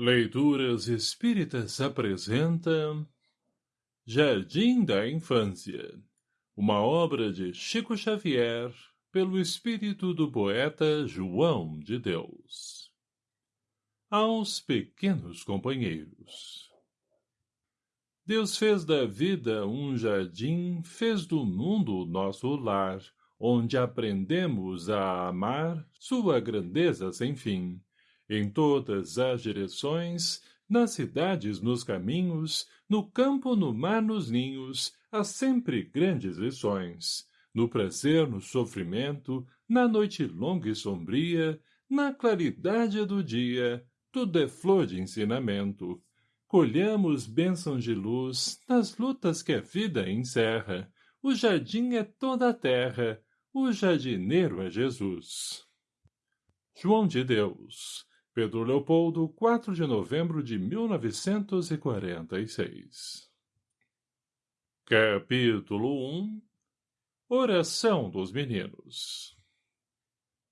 Leituras Espíritas apresenta Jardim da Infância, uma obra de Chico Xavier, pelo espírito do poeta João de Deus. Aos pequenos companheiros. Deus fez da vida um jardim, fez do mundo nosso lar, onde aprendemos a amar sua grandeza sem fim em todas as direções, nas cidades, nos caminhos, no campo, no mar, nos ninhos, há sempre grandes lições. No prazer, no sofrimento, na noite longa e sombria, na claridade do dia, tudo é flor de ensinamento. Colhamos bênçãos de luz nas lutas que a vida encerra. O jardim é toda a terra, o jardineiro é Jesus. João de Deus Pedro Leopoldo, 4 de novembro de 1946 Capítulo 1 Oração dos Meninos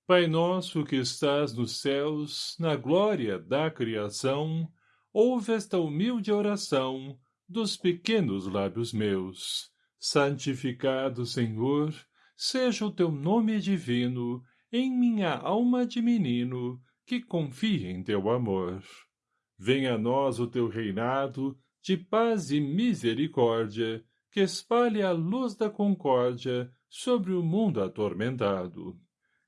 Pai nosso que estás nos céus, na glória da criação, ouve esta humilde oração dos pequenos lábios meus. Santificado, Senhor, seja o teu nome divino, em minha alma de menino, que confie em teu amor. Venha a nós o teu reinado, de paz e misericórdia, que espalhe a luz da concórdia sobre o mundo atormentado.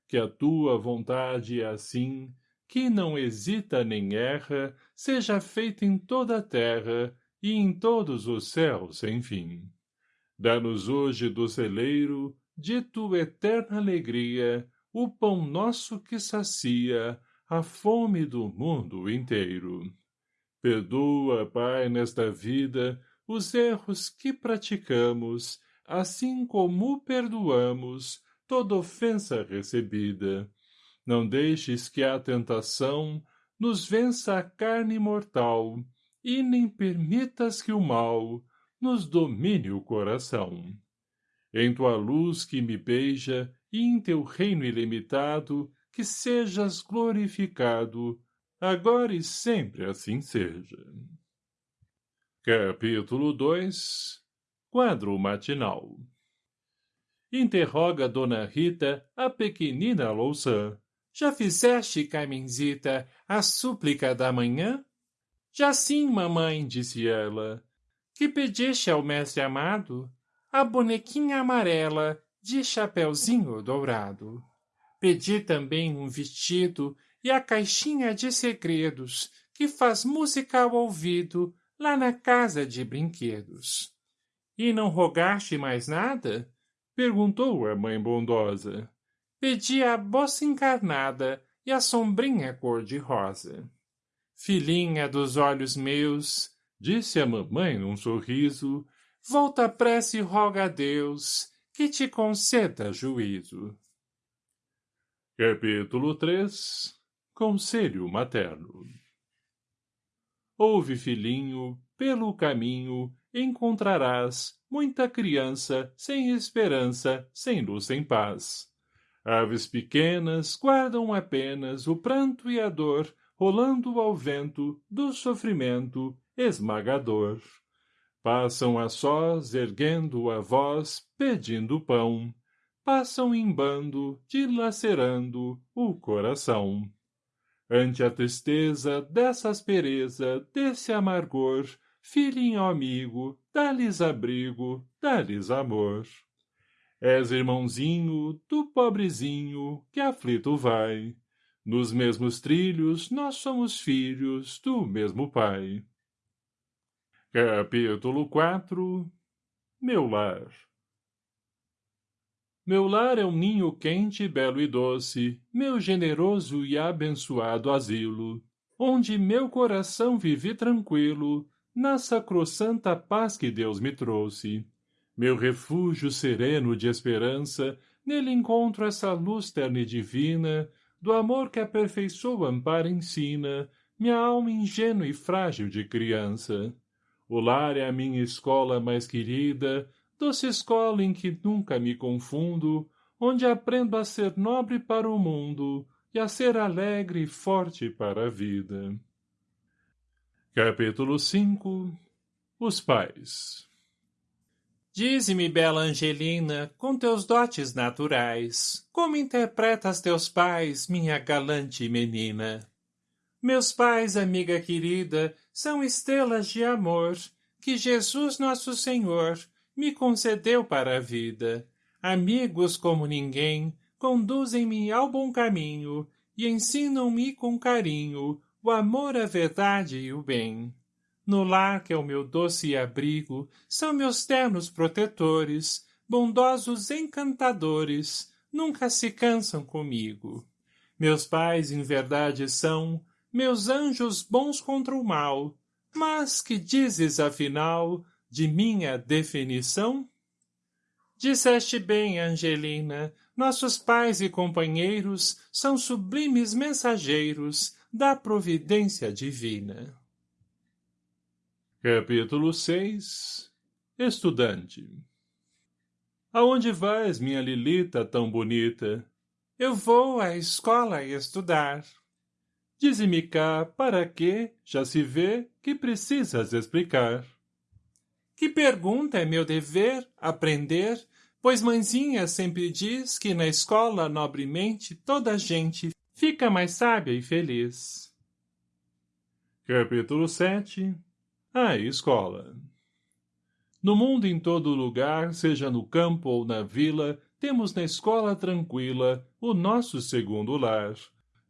Que a tua vontade é assim, que não hesita nem erra, seja feita em toda a terra e em todos os céus, enfim. Dá-nos hoje do celeiro, de tua eterna alegria, o pão nosso que sacia, a fome do mundo inteiro. Perdoa, Pai, nesta vida, os erros que praticamos, assim como perdoamos toda ofensa recebida. Não deixes que a tentação nos vença a carne mortal, e nem permitas que o mal nos domine o coração. Em tua luz que me beija, e em teu reino ilimitado, que sejas glorificado, agora e sempre assim seja. Capítulo 2 Quadro matinal Interroga Dona Rita a pequenina Louçã. Já fizeste, Carmenzita, a súplica da manhã? Já sim, mamãe, disse ela. Que pediste ao mestre amado? A bonequinha amarela, de chapeuzinho dourado. Pedi também um vestido e a caixinha de segredos que faz música ao ouvido lá na casa de brinquedos. E não rogaste mais nada? Perguntou a mãe bondosa. Pedi a bossa encarnada e a sombrinha cor-de-rosa. Filhinha dos olhos meus, disse a mamãe num sorriso, volta pressa e roga a Deus que te conceda juízo. Capítulo 3 Conselho Materno Ouve, filhinho, pelo caminho encontrarás muita criança sem esperança, sem luz, sem paz. Aves pequenas guardam apenas o pranto e a dor, rolando ao vento do sofrimento esmagador. Passam a sós, erguendo a voz, pedindo pão passam em bando, dilacerando o coração. Ante a tristeza dessa aspereza, desse amargor, filhinho amigo, dá-lhes abrigo, dá-lhes amor. És irmãozinho do pobrezinho que aflito vai. Nos mesmos trilhos nós somos filhos do mesmo pai. Capítulo 4 Meu lar meu lar é um ninho quente, belo e doce, meu generoso e abençoado asilo, onde meu coração vive tranquilo, na sacrossanta paz que Deus me trouxe. Meu refúgio sereno de esperança, nele encontro essa luz terna e divina, do amor que aperfeiçoa, ampara e ensina, minha alma ingênua e frágil de criança. O lar é a minha escola mais querida, doce escola em que nunca me confundo, onde aprendo a ser nobre para o mundo e a ser alegre e forte para a vida. Capítulo 5 Os Pais Dize-me, bela Angelina, com teus dotes naturais, como interpretas teus pais, minha galante menina? Meus pais, amiga querida, são estrelas de amor, que Jesus nosso Senhor me concedeu para a vida. Amigos como ninguém, conduzem-me ao bom caminho e ensinam-me com carinho o amor, a verdade e o bem. No lar que é o meu doce abrigo, são meus ternos protetores, bondosos encantadores, nunca se cansam comigo. Meus pais, em verdade, são meus anjos bons contra o mal. Mas que dizes, afinal, de minha definição? Disseste bem, Angelina, nossos pais e companheiros são sublimes mensageiros da providência divina. Capítulo 6 Estudante Aonde vais, minha Lilita tão bonita? Eu vou à escola estudar. Dize-me cá, para que, já se vê, que precisas explicar. Que pergunta é meu dever, aprender, pois mãezinha sempre diz que na escola nobremente toda gente fica mais sábia e feliz. Capítulo 7 a escola. No mundo em todo lugar, seja no campo ou na vila, temos na escola tranquila o nosso segundo lar.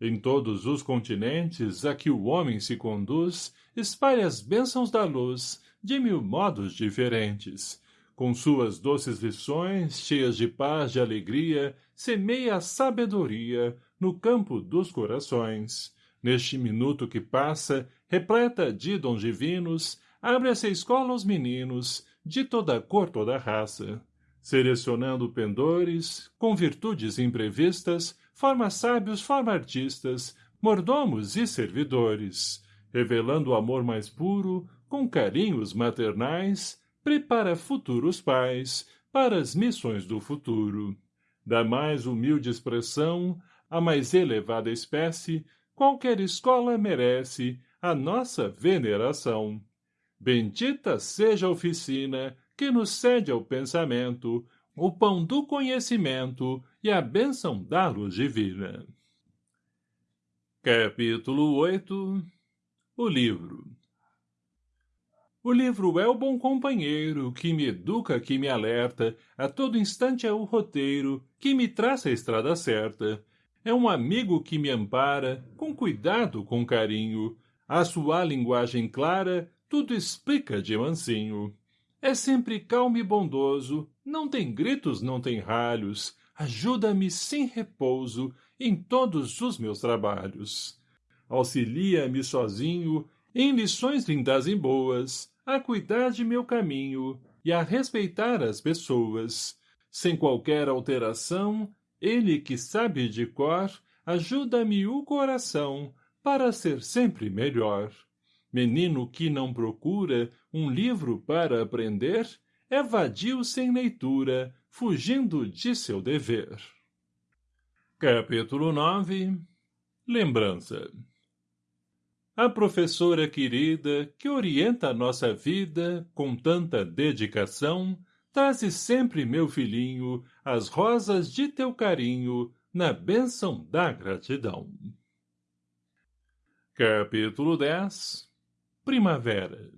Em todos os continentes a que o homem se conduz, espalha as bênçãos da luz, de mil modos diferentes. Com suas doces lições, cheias de paz e alegria, semeia a sabedoria no campo dos corações. Neste minuto que passa, repleta de dons divinos, abre-se a escola aos meninos, de toda cor, toda raça. Selecionando pendores, com virtudes imprevistas, forma sábios, forma artistas, mordomos e servidores. Revelando o amor mais puro, com carinhos maternais, prepara futuros pais para as missões do futuro. Da mais humilde expressão, a mais elevada espécie, qualquer escola merece, a nossa veneração. Bendita seja a oficina que nos cede ao pensamento o pão do conhecimento e a bênção da luz divina. Capítulo 8 O livro O livro é o bom companheiro que me educa, que me alerta, a todo instante é o roteiro que me traça a estrada certa. É um amigo que me ampara, com cuidado, com carinho, a sua linguagem clara tudo explica de mansinho. É sempre calmo e bondoso, não tem gritos, não tem ralhos, ajuda-me sem repouso em todos os meus trabalhos. Auxilia-me sozinho em lições lindas e boas, a cuidar de meu caminho e a respeitar as pessoas. Sem qualquer alteração, ele que sabe de cor, ajuda-me o coração para ser sempre melhor. Menino que não procura um livro para aprender, é vadio sem leitura, fugindo de seu dever. Capítulo 9 Lembrança A professora querida, que orienta a nossa vida com tanta dedicação, traze sempre, meu filhinho, as rosas de teu carinho, na bênção da gratidão. Capítulo 10 Primavera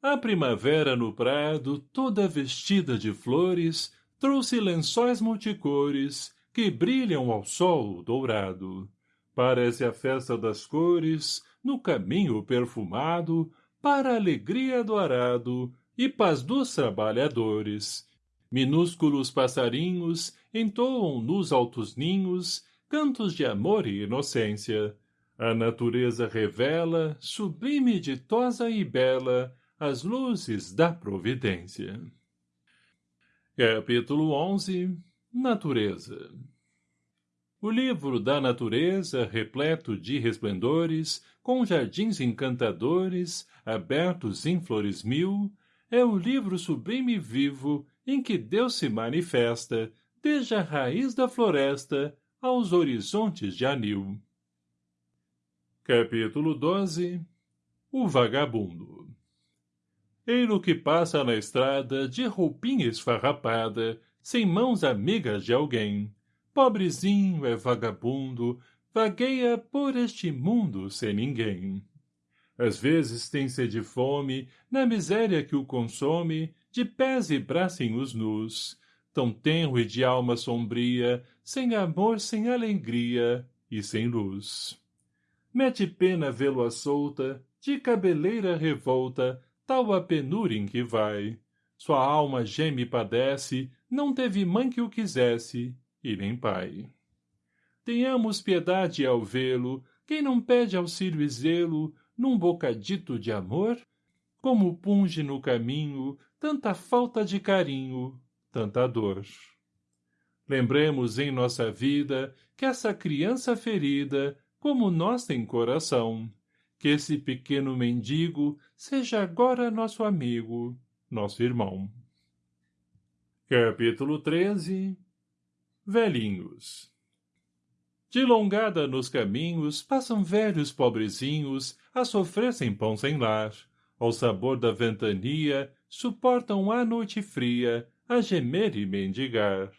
A primavera no prado, toda vestida de flores, trouxe lençóis multicores, que brilham ao sol dourado. Parece a festa das cores, no caminho perfumado, para a alegria do arado e paz dos trabalhadores. Minúsculos passarinhos entoam nos altos ninhos cantos de amor e inocência, a natureza revela, sublime, ditosa e bela, as luzes da providência. Capítulo 11 Natureza O livro da natureza, repleto de resplendores, com jardins encantadores, abertos em flores mil, é o livro sublime e vivo em que Deus se manifesta, desde a raiz da floresta aos horizontes de anil. Capítulo 12 o vagabundo. Eilo que passa na estrada de roupinha esfarrapada, sem mãos amigas de alguém. Pobrezinho é vagabundo, vagueia por este mundo sem ninguém. Às vezes tem sede fome, na miséria que o consome, de pés e bracinhos nus, tão tenro e de alma sombria, sem amor, sem alegria e sem luz. Mete pena vê-lo à solta, de cabeleira revolta, tal a penúria em que vai. Sua alma geme e padece, não teve mãe que o quisesse, e nem pai. Tenhamos piedade ao vê-lo, quem não pede auxílio e zelo, num bocadito de amor? Como punge no caminho, tanta falta de carinho, tanta dor. Lembremos em nossa vida que essa criança ferida, como nós tem coração, que esse pequeno mendigo seja agora nosso amigo, nosso irmão. Capítulo 13 Velhinhos De longada nos caminhos passam velhos pobrezinhos a sofrer sem pão sem lar. Ao sabor da ventania, suportam a noite fria, a gemer e mendigar.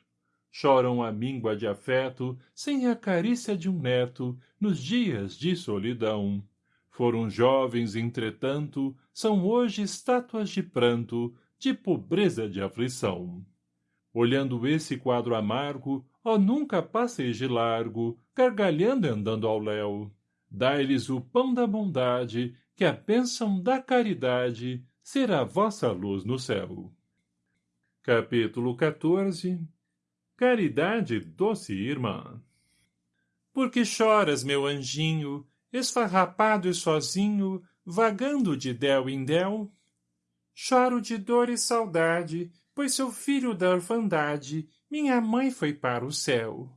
Choram a míngua de afeto, sem a carícia de um neto, nos dias de solidão foram jovens, entretanto, são hoje estátuas de pranto, de pobreza de aflição. Olhando esse quadro amargo, ó nunca passeis de largo, gargalhando e andando ao léu. Dai-lhes o pão da bondade, que a bênção da caridade será vossa luz no céu. Capítulo 14 Caridade, doce irmã Por que choras, meu anjinho, esfarrapado e sozinho, vagando de del em del? Choro de dor e saudade, pois seu filho da orfandade, minha mãe foi para o céu.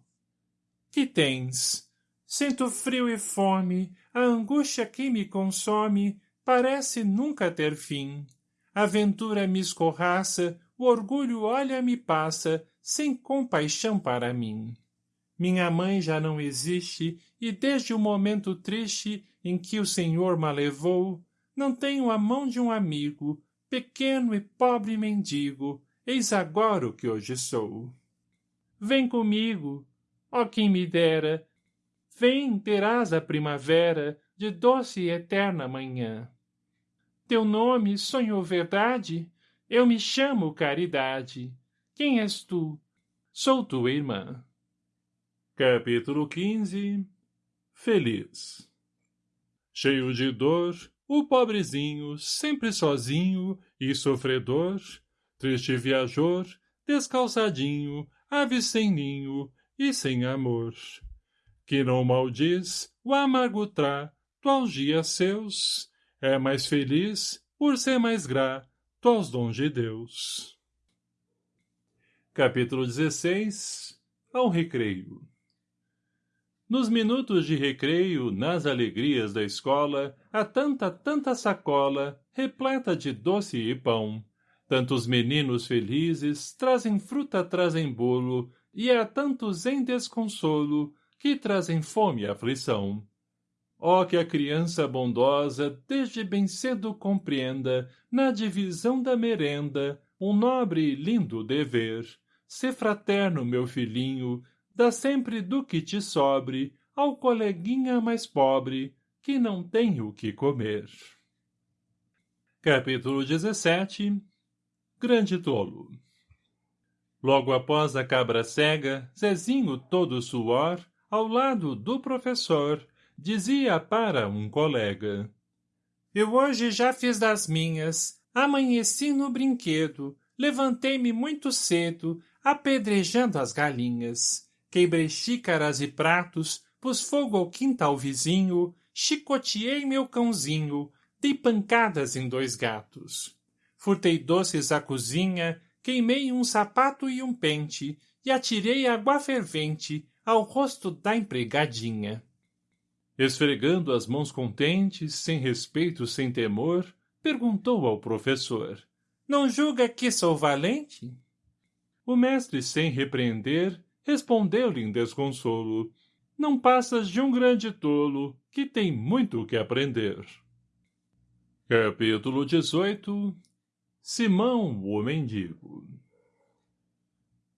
Que tens? Sinto frio e fome, a angústia que me consome parece nunca ter fim. A ventura me escorraça, o orgulho olha-me passa, sem compaixão para mim. Minha mãe já não existe, e desde o momento triste em que o Senhor me levou, não tenho a mão de um amigo, pequeno e pobre mendigo, eis agora o que hoje sou. Vem comigo, ó quem me dera, vem, terás a primavera de doce e eterna manhã. Teu nome sonhou verdade? Eu me chamo Caridade. Quem és tu? Sou tua irmã. Capítulo 15 Feliz Cheio de dor, o pobrezinho, sempre sozinho e sofredor, triste viajor, descalçadinho, ave sem ninho e sem amor. Que não maldiz o amargo trato aos dias seus, é mais feliz por ser mais grato aos dons de Deus. Capítulo 16 Ao recreio nos minutos de recreio, nas alegrias da escola, há tanta, tanta sacola, repleta de doce e pão. Tantos meninos felizes trazem fruta, trazem bolo, e há tantos em desconsolo que trazem fome e aflição. Ó que a criança bondosa desde bem cedo compreenda, na divisão da merenda, um nobre e lindo dever. Ser fraterno, meu filhinho, dá sempre do que te sobre ao coleguinha mais pobre que não tem o que comer. Capítulo 17 Grande Tolo Logo após a cabra cega, Zezinho todo suor, ao lado do professor, dizia para um colega. Eu hoje já fiz das minhas, amanheci no brinquedo, levantei-me muito cedo, apedrejando as galinhas quebrei xícaras e pratos, pus fogo ao quintal vizinho, chicoteei meu cãozinho, dei pancadas em dois gatos. Furtei doces à cozinha, queimei um sapato e um pente, e atirei água fervente ao rosto da empregadinha. Esfregando as mãos contentes, sem respeito, sem temor, perguntou ao professor. Não julga que sou valente? O mestre, sem repreender, respondeu-lhe em desconsolo. Não passas de um grande tolo, que tem muito que aprender. Capítulo 18 Simão, o mendigo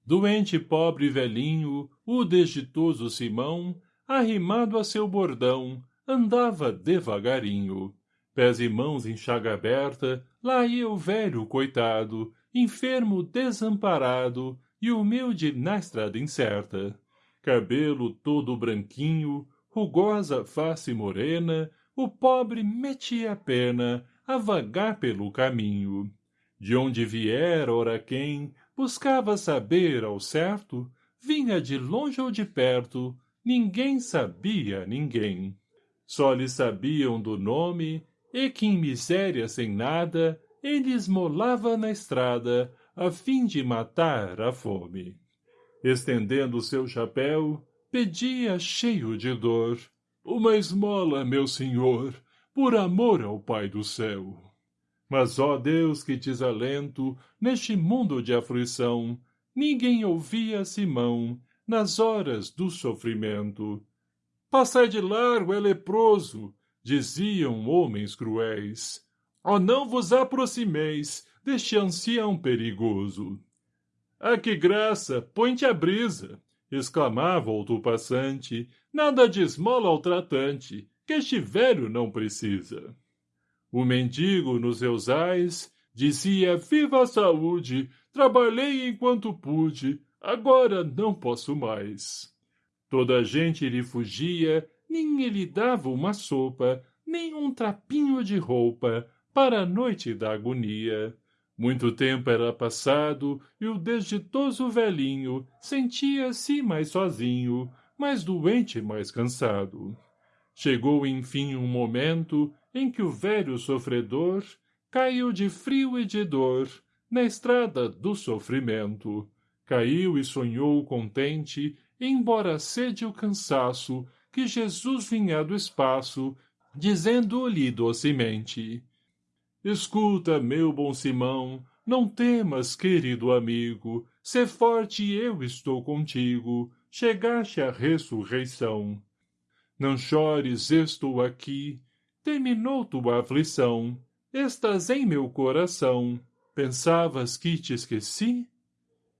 Doente pobre velhinho, o desditoso Simão, arrimado a seu bordão, andava devagarinho. Pés e mãos em chaga aberta, lá ia o velho coitado, enfermo desamparado e humilde na estrada incerta. Cabelo todo branquinho, rugosa face morena, o pobre metia a pena a vagar pelo caminho. De onde viera, ora quem, buscava saber ao certo, vinha de longe ou de perto, ninguém sabia ninguém. Só lhe sabiam do nome, e que em miséria sem nada, ele esmolava na estrada, a fim de matar a fome. Estendendo seu chapéu, pedia cheio de dor, uma esmola, meu senhor, por amor ao Pai do céu. Mas, ó Deus, que desalento, neste mundo de aflição, ninguém ouvia Simão, nas horas do sofrimento. Passai de largo, é leproso, diziam homens cruéis. Ó não vos aproximeis deste ancião perigoso. Ah, que graça, põe-te a brisa, exclamava outro passante, nada de esmola ao tratante, que este velho não precisa. O mendigo, nos seus ais, dizia viva a saúde, trabalhei enquanto pude, agora não posso mais. Toda a gente lhe fugia, nem lhe dava uma sopa, nem um trapinho de roupa, para a noite da agonia. Muito tempo era passado, e o desditoso velhinho sentia-se mais sozinho, mais doente e mais cansado. Chegou enfim um momento em que o velho sofredor caiu de frio e de dor na estrada do sofrimento. Caiu e sonhou contente, embora sede o cansaço, que Jesus vinha do espaço, dizendo-lhe docemente Escuta, meu bom Simão, não temas, querido amigo, sê forte eu estou contigo, chegaste à ressurreição. Não chores, estou aqui, terminou tua aflição, estás em meu coração, pensavas que te esqueci?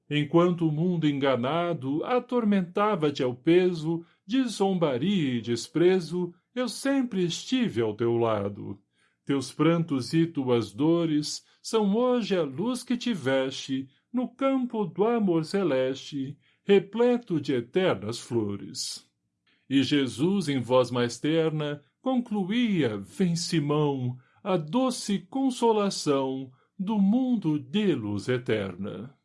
Enquanto o mundo enganado atormentava-te ao peso de zombaria e desprezo, eu sempre estive ao teu lado. Teus prantos e tuas dores são hoje a luz que tiveste no campo do amor celeste, repleto de eternas flores. E Jesus, em voz mais terna, concluía, vem Simão, a doce consolação do mundo de luz eterna.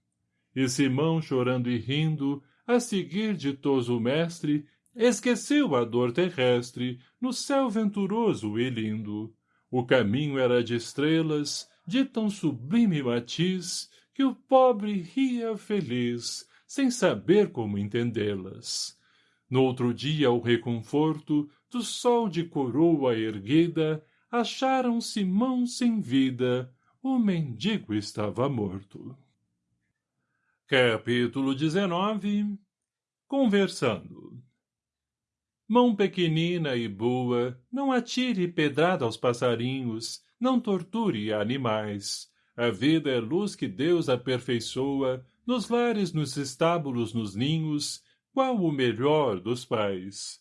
E Simão, chorando e rindo, a seguir ditoso mestre, esqueceu a dor terrestre no céu venturoso e lindo, o caminho era de estrelas, de tão sublime matiz, que o pobre ria feliz, sem saber como entendê-las. No outro dia, o reconforto do sol de coroa erguida, acharam Simão sem vida, o mendigo estava morto. Capítulo 19 Conversando Mão pequenina e boa, não atire pedrada aos passarinhos, não torture animais. A vida é luz que Deus aperfeiçoa, nos lares, nos estábulos, nos ninhos, qual o melhor dos pais.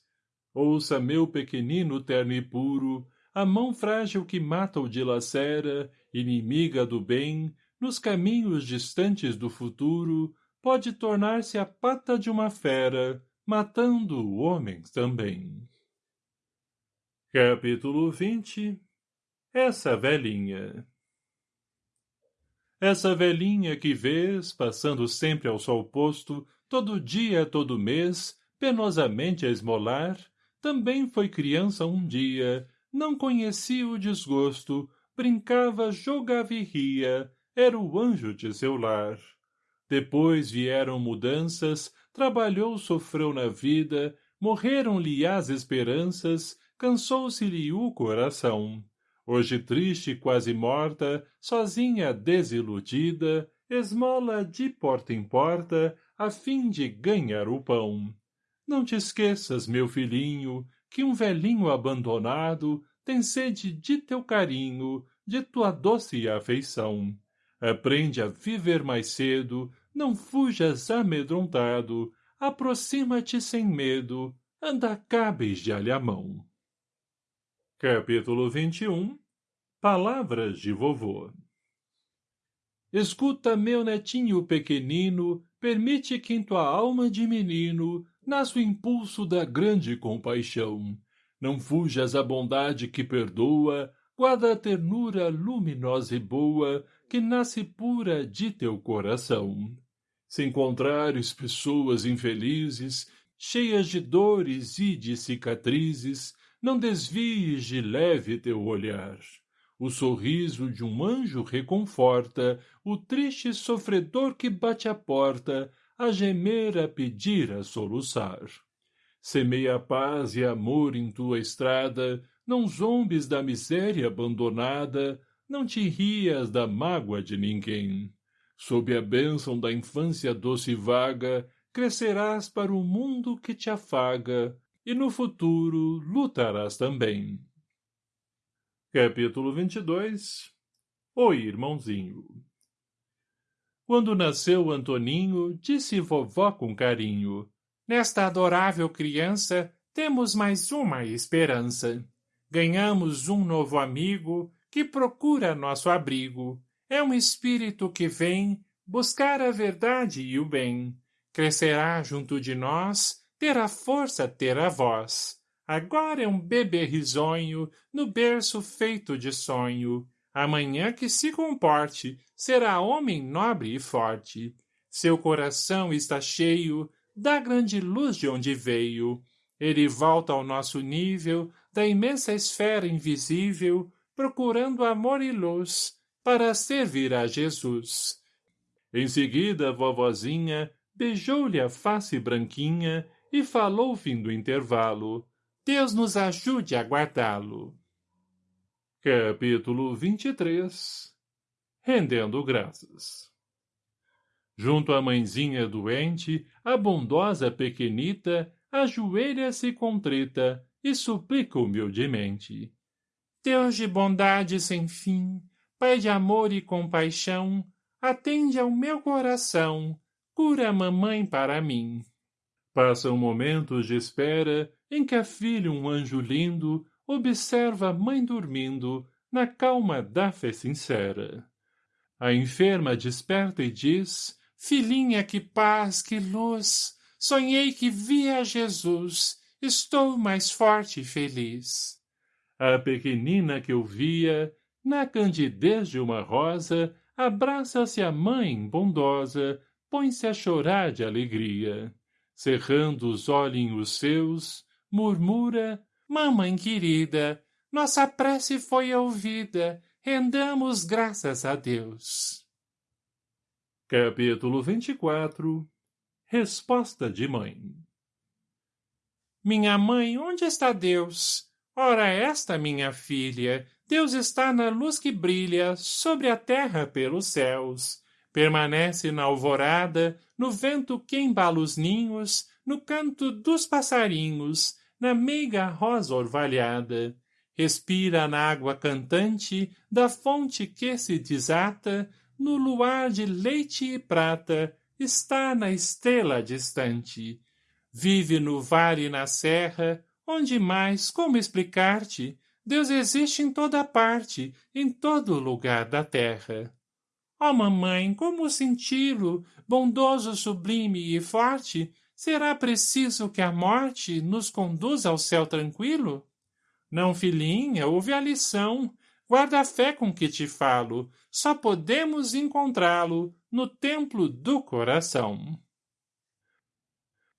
Ouça, meu pequenino terno e puro, a mão frágil que mata ou dilacera, inimiga do bem, nos caminhos distantes do futuro, pode tornar-se a pata de uma fera, matando homens também. Capítulo 20 Essa velhinha Essa velhinha que vês, passando sempre ao sol posto, todo dia, todo mês, penosamente a esmolar, também foi criança um dia, não conhecia o desgosto, brincava, jogava e ria, era o anjo de seu lar. Depois vieram mudanças, trabalhou, sofreu na vida, morreram-lhe as esperanças, cansou-se-lhe o coração. Hoje triste, quase morta, sozinha, desiludida, esmola de porta em porta, a fim de ganhar o pão. Não te esqueças, meu filhinho, que um velhinho abandonado tem sede de teu carinho, de tua doce afeição. Aprende a viver mais cedo, não fujas amedrontado, aproxima-te sem medo, anda cabes de alhamão. Capítulo 21 Palavras de Vovô Escuta, meu netinho pequenino, permite que em tua alma de menino nasça o impulso da grande compaixão. Não fujas à bondade que perdoa, guarda a ternura luminosa e boa, que nasce pura de teu coração. Se encontrares pessoas infelizes, cheias de dores e de cicatrizes, não desvies de leve teu olhar. O sorriso de um anjo reconforta o triste sofredor que bate à porta, a gemer, a pedir, a soluçar. Semeia paz e amor em tua estrada, não zombes da miséria abandonada, não te rias da mágoa de ninguém. Sob a bênção da infância doce e vaga, crescerás para o mundo que te afaga, e no futuro lutarás também. Capítulo 22 Oi, irmãozinho Quando nasceu Antoninho, disse vovó com carinho, Nesta adorável criança, temos mais uma esperança. Ganhamos um novo amigo que procura nosso abrigo. É um espírito que vem buscar a verdade e o bem. Crescerá junto de nós, terá força, terá voz Agora é um bebê risonho, no berço feito de sonho. Amanhã que se comporte, será homem nobre e forte. Seu coração está cheio da grande luz de onde veio. Ele volta ao nosso nível, da imensa esfera invisível, procurando amor e luz, para servir a Jesus. Em seguida, a vovozinha beijou-lhe a face branquinha e falou fim do intervalo. Deus nos ajude a guardá-lo. Capítulo 23 Rendendo graças Junto à mãezinha doente, a bondosa pequenita ajoelha-se contrita e suplica humildemente. Deus de bondade sem fim, Pai de amor e compaixão, atende ao meu coração, cura a mamãe para mim. Passam momentos de espera em que a filha um anjo lindo observa a mãe dormindo na calma da fé sincera. A enferma desperta e diz, Filhinha, que paz, que luz! Sonhei que via Jesus, estou mais forte e feliz. A pequenina que eu via, na candidez de uma rosa, abraça-se a mãe bondosa, põe-se a chorar de alegria. Cerrando os olhinhos seus, murmura, mamãe querida, nossa prece foi ouvida, rendamos graças a Deus. Capítulo 24 Resposta de Mãe Minha mãe, onde está Deus? Ora esta, minha filha, Deus está na luz que brilha sobre a terra pelos céus. Permanece na alvorada, no vento que embala os ninhos, no canto dos passarinhos, na meiga rosa orvalhada. Respira na água cantante da fonte que se desata, no luar de leite e prata, está na estrela distante. Vive no vale e na serra, onde mais, como explicar-te, Deus existe em toda parte, em todo lugar da terra. Ó oh, mamãe, como senti-lo, bondoso, sublime e forte, Será preciso que a morte nos conduza ao céu tranquilo? Não, filhinha, ouve a lição. Guarda a fé com que te falo. Só podemos encontrá-lo no templo do coração.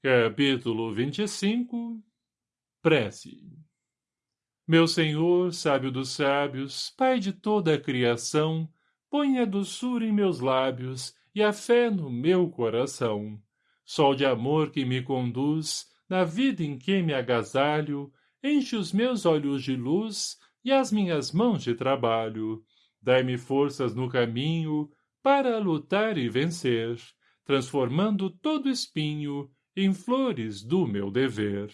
Capítulo 25 Prece Meu Senhor, sábio dos sábios, Pai de toda a criação, põe a doçura em meus lábios e a fé no meu coração sol de amor que me conduz, na vida em que me agasalho, enche os meus olhos de luz e as minhas mãos de trabalho. Dai-me forças no caminho para lutar e vencer, transformando todo espinho em flores do meu dever.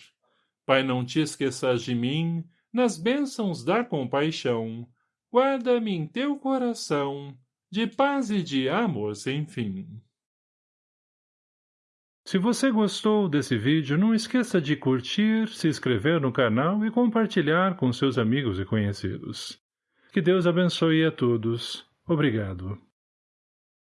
Pai, não te esqueças de mim, nas bênçãos da compaixão. Guarda-me em teu coração, de paz e de amor sem fim. Se você gostou desse vídeo, não esqueça de curtir, se inscrever no canal e compartilhar com seus amigos e conhecidos. Que Deus abençoe a todos. Obrigado.